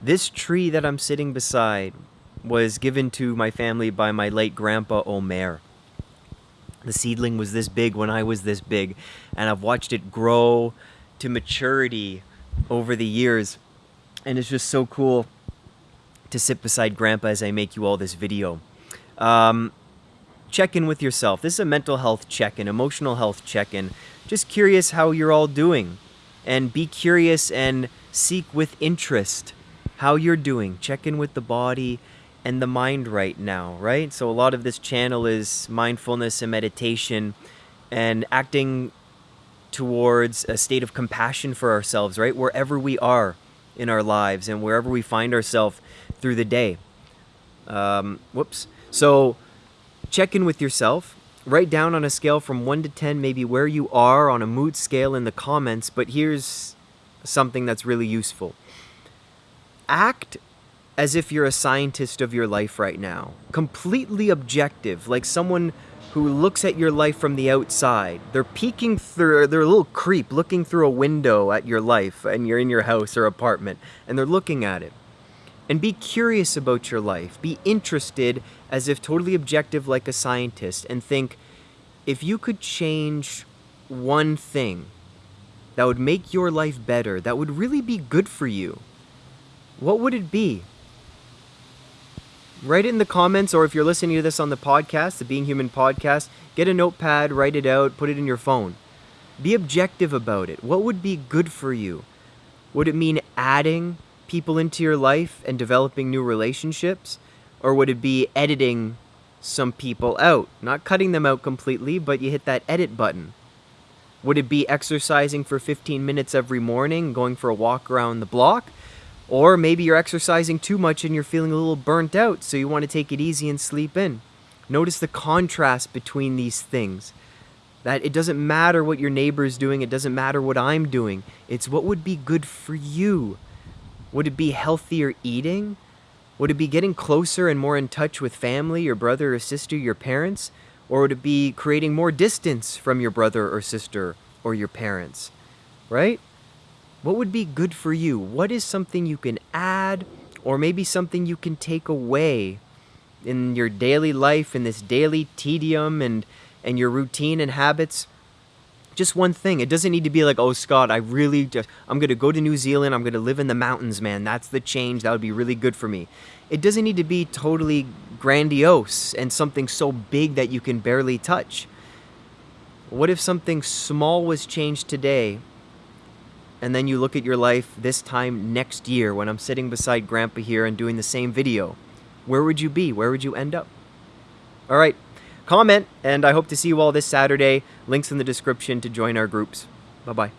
This tree that I'm sitting beside was given to my family by my late grandpa Omer. The seedling was this big when I was this big, and I've watched it grow to maturity over the years. And it's just so cool to sit beside grandpa as I make you all this video. Um, check in with yourself. This is a mental health check-in, emotional health check-in. Just curious how you're all doing. And be curious and seek with interest how you're doing. Check in with the body and the mind right now, right? So a lot of this channel is mindfulness and meditation and acting towards a state of compassion for ourselves, right? Wherever we are in our lives and wherever we find ourselves through the day. Um, whoops. So check in with yourself. Write down on a scale from 1 to 10 maybe where you are on a mood scale in the comments, but here's something that's really useful. Act as if you're a scientist of your life right now. Completely objective, like someone who looks at your life from the outside. They're peeking through, they're a little creep looking through a window at your life and you're in your house or apartment and they're looking at it. And be curious about your life. Be interested as if totally objective like a scientist and think if you could change one thing that would make your life better, that would really be good for you, what would it be? Write it in the comments, or if you're listening to this on the podcast, the Being Human podcast, get a notepad, write it out, put it in your phone. Be objective about it. What would be good for you? Would it mean adding people into your life and developing new relationships? Or would it be editing some people out? Not cutting them out completely, but you hit that edit button. Would it be exercising for 15 minutes every morning, going for a walk around the block? Or maybe you're exercising too much and you're feeling a little burnt out, so you want to take it easy and sleep in. Notice the contrast between these things. That it doesn't matter what your neighbor is doing, it doesn't matter what I'm doing. It's what would be good for you. Would it be healthier eating? Would it be getting closer and more in touch with family, your brother or sister, your parents? Or would it be creating more distance from your brother or sister or your parents? Right? What would be good for you? What is something you can add or maybe something you can take away in your daily life, in this daily tedium and, and your routine and habits? Just one thing. It doesn't need to be like, oh, Scott, I really just, I'm going to go to New Zealand. I'm going to live in the mountains, man. That's the change. That would be really good for me. It doesn't need to be totally grandiose and something so big that you can barely touch. What if something small was changed today and then you look at your life this time next year when I'm sitting beside Grandpa here and doing the same video? Where would you be? Where would you end up? All right, comment, and I hope to see you all this Saturday. Links in the description to join our groups. Bye-bye.